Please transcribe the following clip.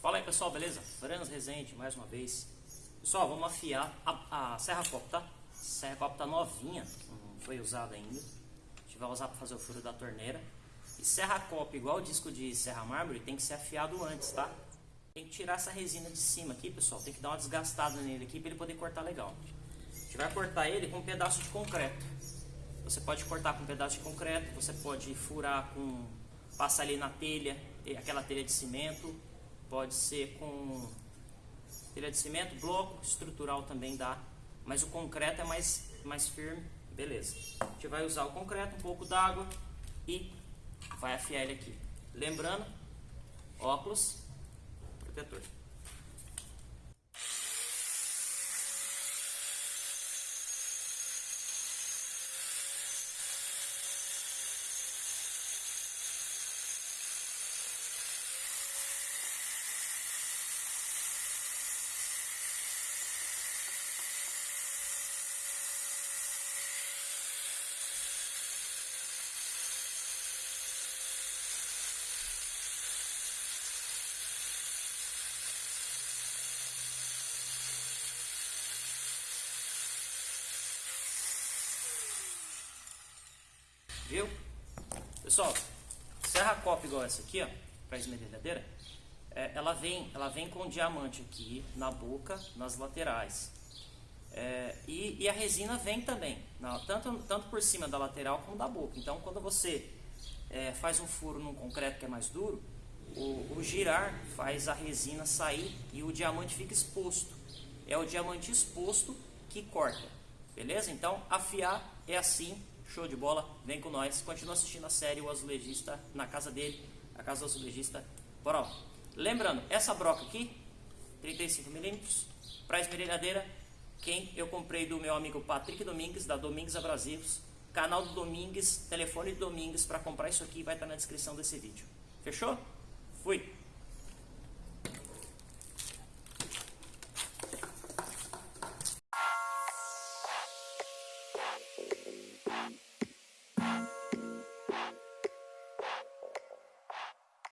Fala aí pessoal, beleza? Franz Rezende mais uma vez. Pessoal, vamos afiar a, a serra copo, tá? A serra copo tá novinha, não foi usada ainda. A gente vai usar para fazer o furo da torneira. E serra copo, igual o disco de serra mármore, tem que ser afiado antes, tá? Tem que tirar essa resina de cima aqui, pessoal. Tem que dar uma desgastada nele aqui para ele poder cortar legal. A gente vai cortar ele com um pedaço de concreto. Você pode cortar com um pedaço de concreto, você pode furar com... Passar ali na telha, aquela telha de cimento pode ser com telha de cimento, bloco, estrutural também dá, mas o concreto é mais, mais firme, beleza. A gente vai usar o concreto, um pouco d'água e vai afiar ele aqui. Lembrando, óculos, protetor. Viu? Pessoal, serra copa igual essa aqui, ó, para esmerilhadeira, é, ela, vem, ela vem com diamante aqui na boca, nas laterais. É, e, e, a resina vem também, na, tanto, tanto por cima da lateral como da boca. Então, quando você é, faz um furo num concreto que é mais duro, o, o girar faz a resina sair e o diamante fica exposto. É o diamante exposto que corta, beleza? Então, afiar é assim Show de bola, vem com nós. Continua assistindo a série O Azulejista na casa dele, a casa do azulejista. Bora lá. Lembrando, essa broca aqui, 35mm, para esmerilhadeira, quem eu comprei do meu amigo Patrick Domingues, da Domingues Abrasivos. Canal do Domingues, telefone do Domingues para comprar isso aqui vai estar na descrição desse vídeo. Fechou? Fui!